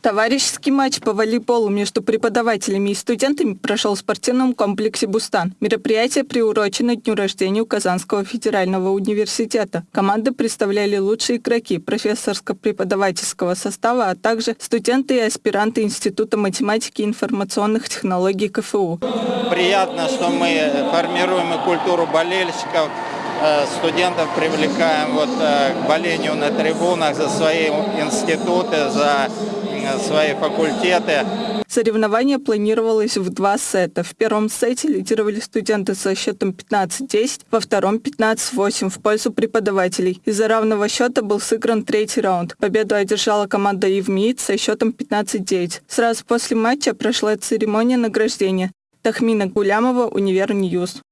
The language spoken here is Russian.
Товарищеский матч по волейболу между преподавателями и студентами прошел в спортивном комплексе «Бустан». Мероприятие приурочено дню рождения Казанского федерального университета. Команды представляли лучшие игроки профессорско-преподавательского состава, а также студенты и аспиранты Института математики и информационных технологий КФУ. Приятно, что мы формируем и культуру болельщиков, студентов привлекаем вот э, к болению на трибунах за свои институты, за свои факультеты. Соревнование планировалось в два сета. В первом сете лидировали студенты со счетом 15-10, во втором 15-8 в пользу преподавателей. Из-за равного счета был сыгран третий раунд. Победу одержала команда ИВМиИТ со счетом 15-9. Сразу после матча прошла церемония награждения. Тахмина Гулямова, Univer News.